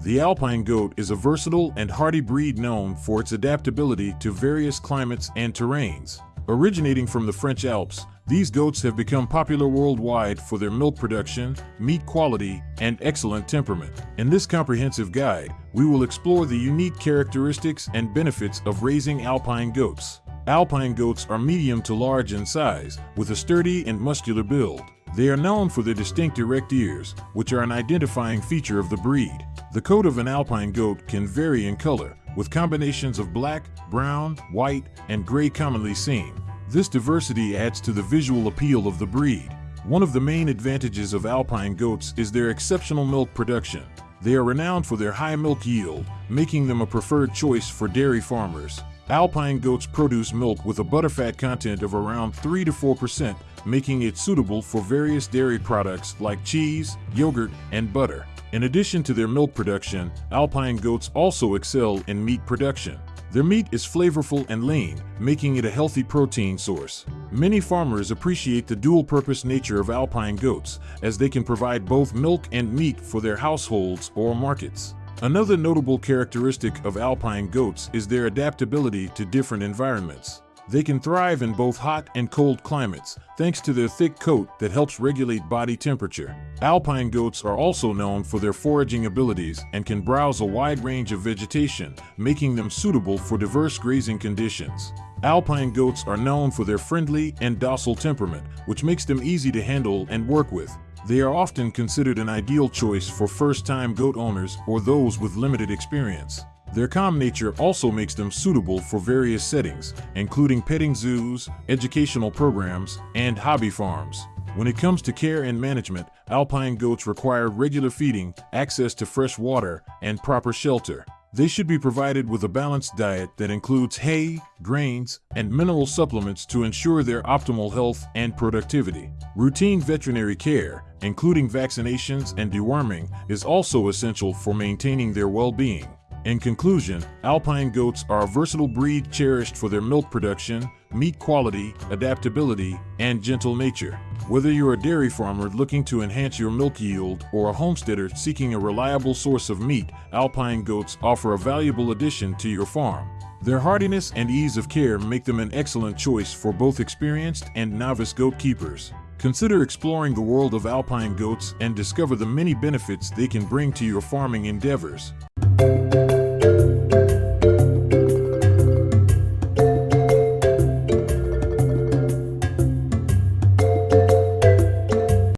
The Alpine goat is a versatile and hardy breed known for its adaptability to various climates and terrains. Originating from the French Alps, these goats have become popular worldwide for their milk production, meat quality, and excellent temperament. In this comprehensive guide, we will explore the unique characteristics and benefits of raising alpine goats. Alpine goats are medium to large in size, with a sturdy and muscular build. They are known for their distinct erect ears, which are an identifying feature of the breed. The coat of an alpine goat can vary in color, with combinations of black, brown, white, and gray commonly seen. This diversity adds to the visual appeal of the breed. One of the main advantages of alpine goats is their exceptional milk production. They are renowned for their high milk yield, making them a preferred choice for dairy farmers. Alpine goats produce milk with a butterfat content of around 3 to 4%, making it suitable for various dairy products like cheese, yogurt, and butter. In addition to their milk production, alpine goats also excel in meat production. Their meat is flavorful and lean, making it a healthy protein source. Many farmers appreciate the dual-purpose nature of alpine goats, as they can provide both milk and meat for their households or markets. Another notable characteristic of alpine goats is their adaptability to different environments. They can thrive in both hot and cold climates, thanks to their thick coat that helps regulate body temperature. Alpine goats are also known for their foraging abilities and can browse a wide range of vegetation, making them suitable for diverse grazing conditions. Alpine goats are known for their friendly and docile temperament, which makes them easy to handle and work with. They are often considered an ideal choice for first-time goat owners or those with limited experience. Their calm nature also makes them suitable for various settings, including petting zoos, educational programs, and hobby farms. When it comes to care and management, alpine goats require regular feeding, access to fresh water, and proper shelter. They should be provided with a balanced diet that includes hay, grains, and mineral supplements to ensure their optimal health and productivity. Routine veterinary care, including vaccinations and deworming, is also essential for maintaining their well-being. In conclusion, alpine goats are a versatile breed cherished for their milk production, meat quality, adaptability, and gentle nature. Whether you're a dairy farmer looking to enhance your milk yield or a homesteader seeking a reliable source of meat, alpine goats offer a valuable addition to your farm. Their hardiness and ease of care make them an excellent choice for both experienced and novice goat keepers. Consider exploring the world of alpine goats and discover the many benefits they can bring to your farming endeavors.